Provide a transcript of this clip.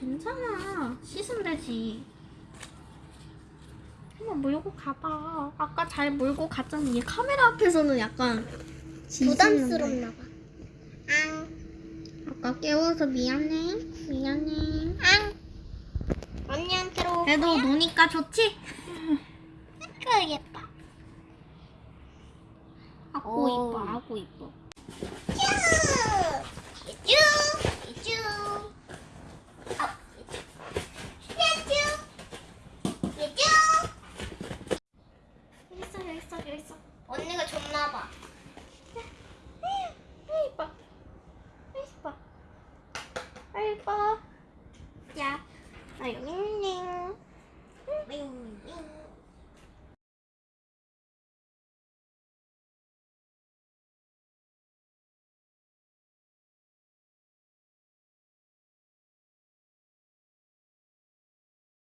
어 괜찮아 씻으면 되지 한번 몰고 가봐 아까 잘 몰고 갔잖아 얘 카메라 앞에서는 약간. 부담스럽나 봐. 앙, 아까 깨워서 미안해 미안해 앙. 언니한테로. 그래도 노니까 좋지? 그 예뻐. 아고 오. 이뻐 아고 이뻐 언니가 줬나봐. 아이 이뻐. 아이 이뻐. 아이 이뻐. 자, 아 여기 있네.